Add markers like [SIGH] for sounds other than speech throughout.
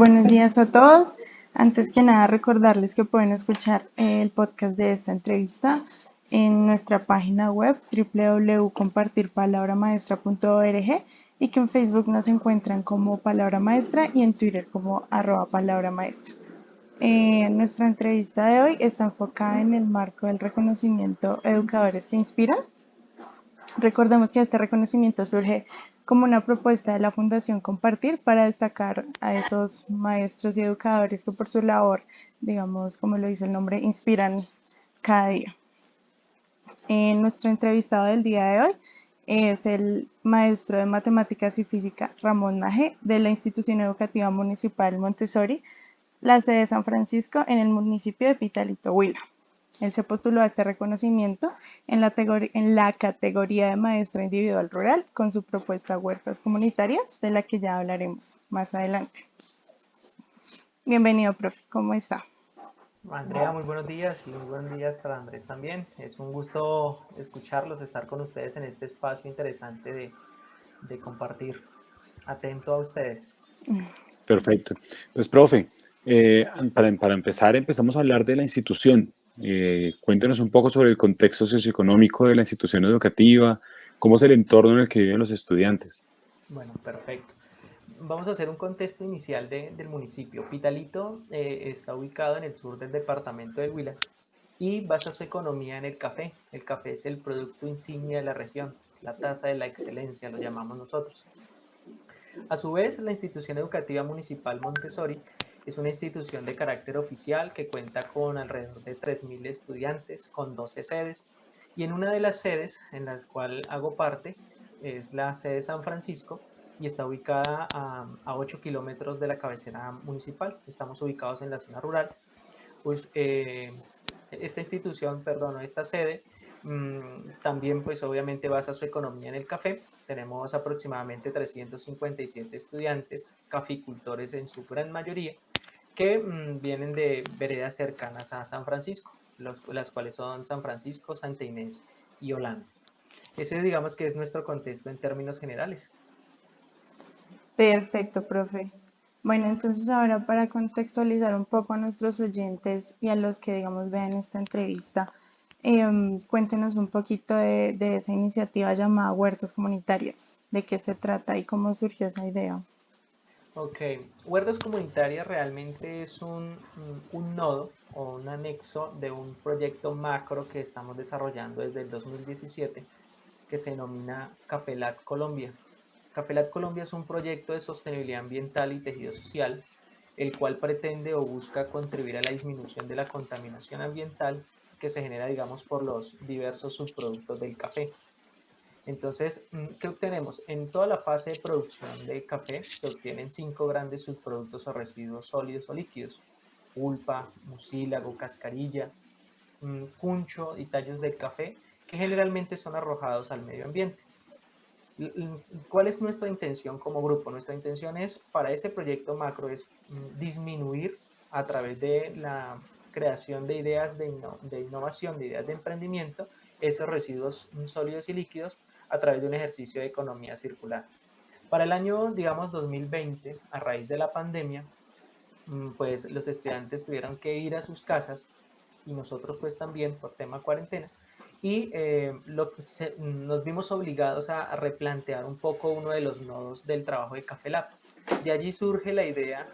Buenos días a todos. Antes que nada, recordarles que pueden escuchar el podcast de esta entrevista en nuestra página web www.compartirpalabramaestra.org y que en Facebook nos encuentran como Palabra Maestra y en Twitter como arroba Palabra Maestra. Eh, nuestra entrevista de hoy está enfocada en el marco del reconocimiento Educadores que Inspiran. Recordemos que este reconocimiento surge como una propuesta de la Fundación Compartir para destacar a esos maestros y educadores que por su labor, digamos, como lo dice el nombre, inspiran cada día. En nuestro entrevistado del día de hoy es el maestro de matemáticas y física Ramón Naje de la Institución Educativa Municipal Montessori, la sede de San Francisco en el municipio de Pitalito, Huila. Él se postuló a este reconocimiento en la, en la, categoría de maestro individual rural con su propuesta Huertas Comunitarias, de la que ya hablaremos más adelante. Bienvenido, profe. ¿Cómo está? Andrea, muy buenos días y muy buenos días para Andrés también. Es un gusto escucharlos, estar con ustedes en este espacio interesante de, de compartir. Atento a ustedes. Perfecto. Pues, profe, eh, para, para empezar, empezamos a hablar de la institución. Eh, cuéntenos un poco sobre el contexto socioeconómico de la institución educativa, cómo es el entorno en el que viven los estudiantes. Bueno, perfecto. Vamos a hacer un contexto inicial del municipio. Pitalito eh, está ubicado en el sur del departamento de Huila y basa su economía en el café. El café es el producto insignia de la región, la tasa de la excelencia, lo llamamos nosotros. A su vez, la institución educativa municipal Montessori es una institución de carácter oficial que cuenta con alrededor de 3.000 estudiantes, con 12 sedes, y en una de las sedes en la cual hago parte es la sede San Francisco y está ubicada a, 8 kilómetros de la cabecera municipal. Estamos ubicados en la zona rural. Pues eh, esta institución, perdón, esta sede mm, también pues obviamente basa su economía en el café. Tenemos aproximadamente 357 estudiantes, caficultores en su gran mayoría, que mm, vienen de veredas cercanas a San Francisco, las cuales son San Francisco, Santa Inés y Holanda. Ese digamos que es nuestro contexto en términos generales. Perfecto, profe. Bueno, entonces ahora para contextualizar un poco a nuestros oyentes y a los que, digamos, vean esta entrevista, em, cuéntenos un poquito de, de, esa iniciativa llamada Huertas Comunitarias, de qué se trata y cómo surgió esa idea. Ok, Huertas Comunitarias realmente es un, un, nodo o un anexo de un proyecto macro que estamos desarrollando desde el 2017 que se denomina Capelat Colombia. Capelat Colombia es un proyecto de sostenibilidad ambiental y tejido social el cual pretende o busca contribuir a la disminución de la contaminación ambiental que se genera, digamos, por los diversos subproductos del café. Entonces, mm, ¿qué obtenemos? En toda la fase de producción de café se obtienen cinco grandes subproductos o residuos sólidos o líquidos. Pulpa, mucílago, cascarilla, mm, cuncho y tallos de café que generalmente son arrojados al medio ambiente. ¿Cuál es nuestra intención como grupo? Nuestra intención es, para ese proyecto macro, es mm, disminuir a través de la creación de ideas de, de innovación, de ideas de emprendimiento, esos residuos sólidos y líquidos a través de un ejercicio de economía circular. Para el año, digamos, 2020, a raíz de la pandemia, mm, pues los estudiantes tuvieron que ir a sus casas y nosotros pues también por tema cuarentena y eh, nos vimos obligados a, replantear un poco uno de los nodos del trabajo de Café Lab. De allí surge la idea,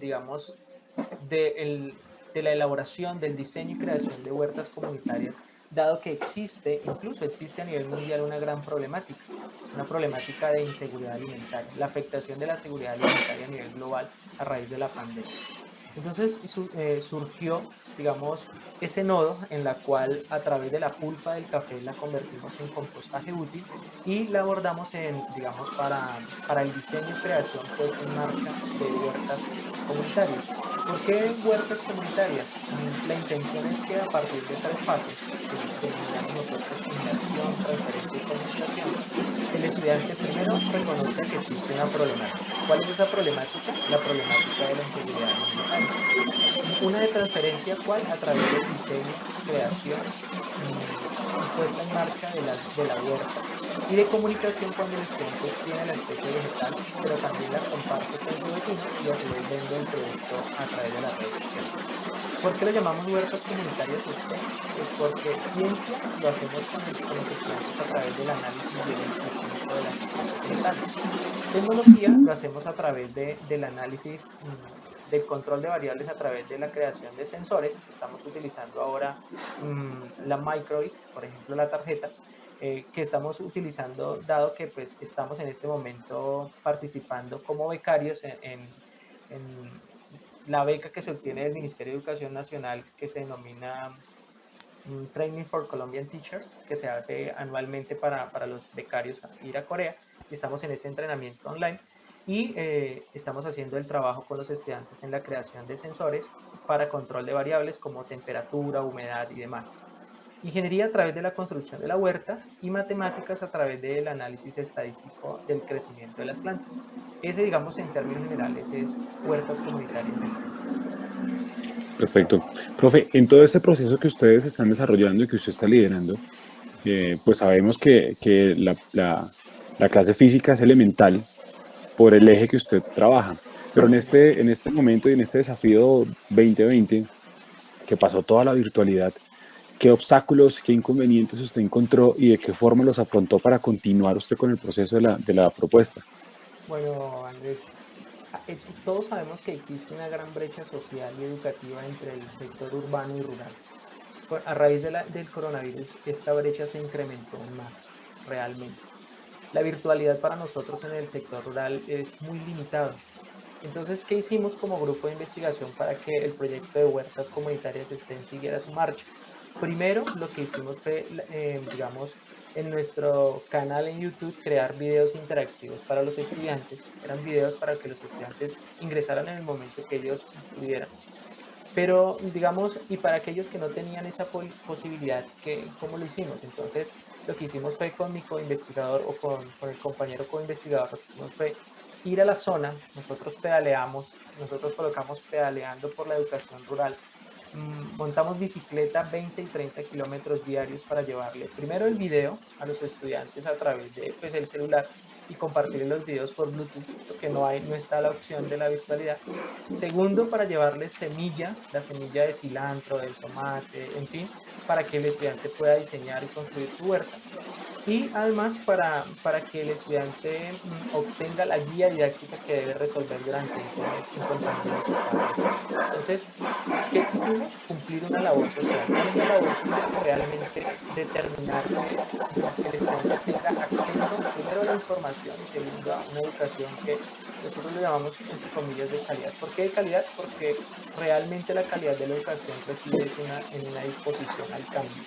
digamos, de la elaboración, del diseño y creación de huertas comunitarias dado que existe, incluso existe a nivel mundial una gran problemática, una problemática de inseguridad alimentaria, la afectación de la seguridad alimentaria a nivel global a raíz de la pandemia. Entonces eh, surgió, digamos, ese nodo en la cual a través de la pulpa del café la convertimos en compostaje útil y la abordamos en, digamos, para, para el diseño y creación pues, en marca de huertas comunitarias. ¿Por qué huertas comunitarias? La intención es que a partir de tres fases, que denominamos nosotros inmersión, transferencia y comunicación, el estudiante primero reconozca que existe una problemática. ¿Cuál es esa problemática? La problemática de la inseguridad alimentaria. Una de transferencia, ¿cuál? A través del diseño, creación puesta en marcha de la, de la huerta y de comunicación cuando el estudiante tiene la especie vegetal, pero también la comparte con su vecino y a su vez vende el producto a través de la red social. ¿Por qué lo llamamos huertas comunitarias STEM? Pues porque ciencia lo hacemos con, los estudiantes a través del análisis biológico de la vegetal. Tecnología lo hacemos a través de, del análisis mm, del control de variables a través de la creación de sensores. Estamos utilizando ahora mmm, la Microid, por ejemplo la tarjeta, eh, que estamos utilizando, dado que pues, estamos en este momento participando como becarios en, en, la beca que se obtiene del Ministerio de Educación Nacional, que se denomina mm, Training for Colombian Teachers, que se hace anualmente para, para los becarios a ir a Corea. Y estamos en ese entrenamiento online y eh, estamos haciendo el trabajo con los estudiantes en la creación de sensores para control de variables como temperatura, humedad y demás ingeniería a través de la construcción de la huerta y matemáticas a través del análisis estadístico del crecimiento de las plantas. Ese, digamos, en términos generales, es huertas comunitarias. Perfecto. Profe, en todo este proceso que ustedes están desarrollando y que usted está liderando, eh, pues sabemos que, que la, la, clase física es elemental por el eje que usted trabaja. Pero en este, en este momento y en este desafío 2020, que pasó toda la virtualidad, ¿Qué obstáculos, qué inconvenientes usted encontró y de qué forma los afrontó para continuar usted con el proceso de la, de la propuesta? Bueno, Andrés, eh, todos sabemos que existe una gran brecha social y educativa entre el sector urbano y rural. A raíz del coronavirus, esta brecha se incrementó más realmente. La virtualidad para nosotros en el sector rural es muy limitada. Entonces, ¿qué hicimos como grupo de investigación para que el proyecto de huertas comunitarias estén siguiera su marcha? Primero, lo que hicimos fue, eh, digamos, en nuestro canal en YouTube crear videos interactivos para los estudiantes. Eran videos para que los estudiantes ingresaran en el momento que ellos pudieran. Pero, digamos, y para aquellos que no tenían esa posibilidad, ¿cómo lo hicimos? Entonces, lo que hicimos fue con mi co-investigador o con, el compañero co-investigador, lo que hicimos fue ir a la zona, nosotros pedaleamos, nosotros colocamos pedaleando por la educación rural. Mm, montamos bicicleta 20 y 30 kilómetros diarios para llevarle primero el video a los estudiantes a través de pues, el celular y compartir los videos por Bluetooth, porque no, hay, no está la opción de la virtualidad. Segundo, para llevarles semilla, la semilla de cilantro, del tomate, en fin, para que el estudiante pueda diseñar y construir su huerta y además para, para que el estudiante mm, obtenga la guía didáctica que debe resolver durante ese mes carrera. Entonces, ¿qué quisimos? Cumplir una labor social. Una labor social realmente determinar que, el estudiante información y segundo a una educación que nosotros le llamamos entre comillas de calidad. ¿Por qué de calidad? Porque realmente la calidad de la educación reside en una disposición al cambio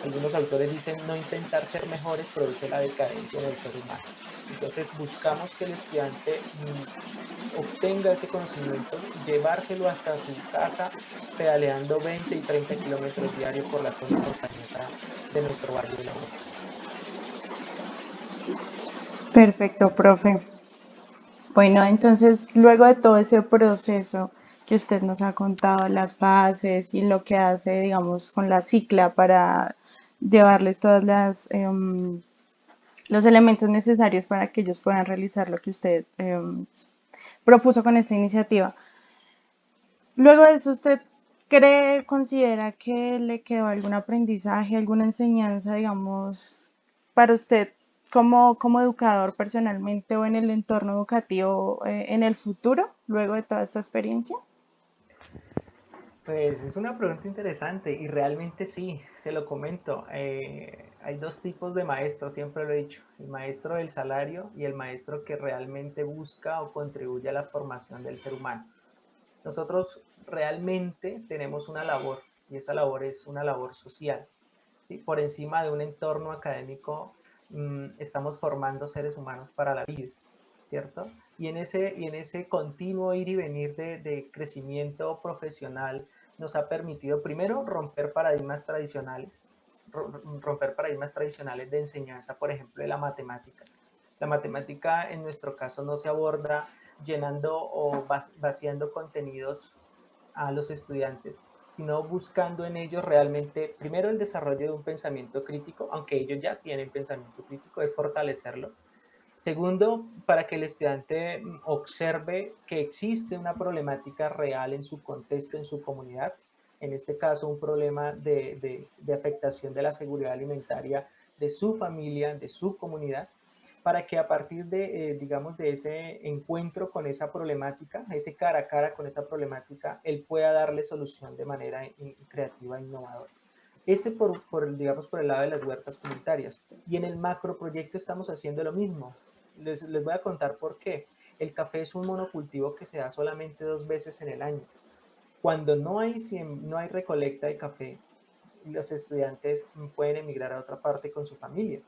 algunos autores dicen no intentar ser mejores produce la decadencia del ser humano. Entonces buscamos que el estudiante mm, obtenga ese conocimiento, llevárselo hasta su casa pedaleando 20 y 30 kilómetros diarios por la zona montañosa de nuestro valle de la Perfecto, profe. Bueno, entonces luego de todo ese proceso que usted nos ha contado, las bases y lo que hace, digamos, con la cicla para llevarles todos las, em, los elementos necesarios para que ellos puedan realizar lo que usted em, propuso con esta iniciativa. Luego de eso, ¿usted cree, considera que le quedó algún aprendizaje, alguna enseñanza, digamos, para usted como, como educador personalmente o en el entorno educativo eh, en el futuro, luego de toda esta experiencia? Pues es una pregunta interesante y realmente sí, se lo comento. Eh, hay dos tipos de maestros, siempre lo he dicho, el maestro del salario y el maestro que realmente busca o contribuye a la formación del ser humano. Nosotros realmente tenemos una labor y esa labor es una labor social. Por encima de un entorno académico mm, estamos formando seres humanos para la vida, ¿cierto? Y en ese, y en ese continuo ir y venir de, de crecimiento profesional, nos ha permitido primero romper paradigmas tradicionales, romper paradigmas tradicionales de enseñanza, por ejemplo, de la matemática. La matemática en nuestro caso no se aborda llenando o vaciando contenidos a los estudiantes, sino buscando en ellos realmente, primero el desarrollo de un pensamiento crítico, aunque ellos ya tienen pensamiento crítico, es fortalecerlo. Segundo, para que el estudiante observe que existe una problemática real en su contexto, en su comunidad, en este caso un problema de, de afectación de la seguridad alimentaria de su familia, de su comunidad, para que a partir de, eh, digamos, de ese encuentro con esa problemática, ese cara a cara con esa problemática, él pueda darle solución de manera creativa e innovadora. Ese por, por, digamos, por el lado de las huertas comunitarias. Y en el macro proyecto estamos haciendo lo mismo. Les, les voy a contar por qué. El café es un monocultivo que se da solamente dos veces en el año. Cuando no hay, no hay recolecta de café, los estudiantes pueden emigrar a otra parte con su familia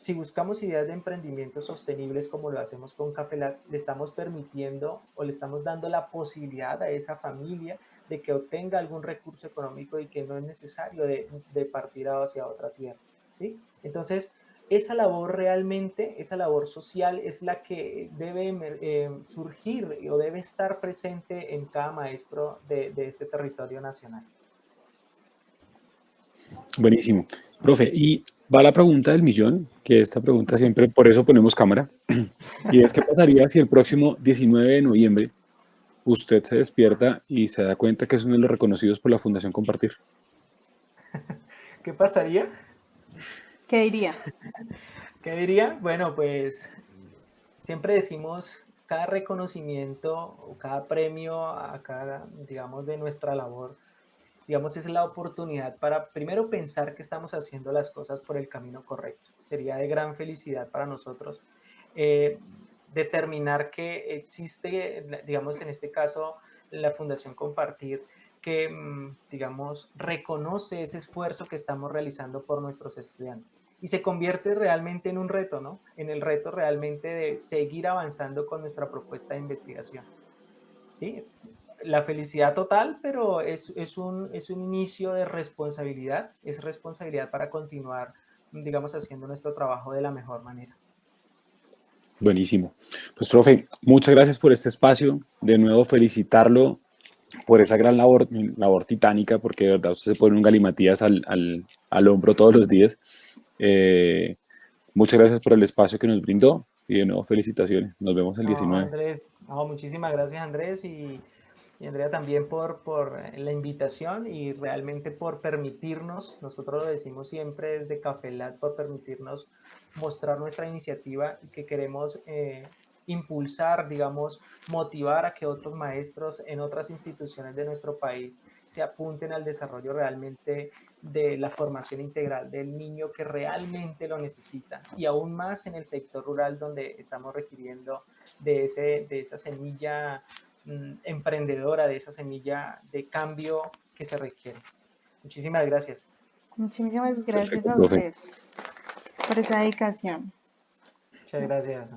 si buscamos ideas de emprendimiento sostenibles como lo hacemos con Cafelat, le estamos permitiendo o le estamos dando la posibilidad a esa familia de que obtenga algún recurso económico y que no es necesario de, partir hacia otra tierra. ¿sí? Entonces, esa labor realmente, esa labor social es la que debe eh, surgir o debe estar presente en cada maestro de, de este territorio nacional. Buenísimo. Profe, y va la pregunta del millón, que esta pregunta siempre, por eso ponemos cámara, [CLEARS THROAT] y es qué pasaría si el próximo 19 de noviembre usted se despierta y se da cuenta que es uno de los reconocidos por la Fundación Compartir. [LAUGHS] ¿Qué pasaría? ¿Qué diría? ¿Qué diría? Bueno, pues siempre decimos cada reconocimiento o cada premio a cada, digamos, de nuestra labor digamos, es la oportunidad para primero pensar que estamos haciendo las cosas por el camino correcto. Sería de gran felicidad para nosotros eh, determinar que existe, digamos, en este caso, la Fundación Compartir, que, mm, digamos, reconoce ese esfuerzo que estamos realizando por nuestros estudiantes. Y se convierte realmente en un reto, ¿no? En el reto realmente de seguir avanzando con nuestra propuesta de investigación. ¿Sí? La felicidad total, pero es, es, un, es un inicio de responsabilidad, es responsabilidad para continuar, digamos, haciendo nuestro trabajo de la mejor manera. Buenísimo. Pues, profe, muchas gracias por este espacio. De nuevo, felicitarlo por esa gran labor, labor titánica, porque de verdad usted se pone un galimatías al, al, al hombro todos los días. Eh, muchas gracias por el espacio que nos brindó y de nuevo felicitaciones. Nos vemos el 19. Andrés, muchísimas gracias Andrés y y Andrea también por, por la invitación y realmente por permitirnos, nosotros lo decimos siempre desde Cafelat, por permitirnos mostrar nuestra iniciativa y que queremos eh, impulsar, digamos, motivar a que otros maestros en otras instituciones de nuestro país se apunten al desarrollo realmente de la formación integral del niño que realmente lo necesita. Y aún más en el sector rural donde estamos requiriendo de, ese, de esa semilla emprendedora, de esa semilla de cambio que se requiere. Muchísimas gracias. Muchísimas gracias a ustedes por esa dedicación. Muchas gracias.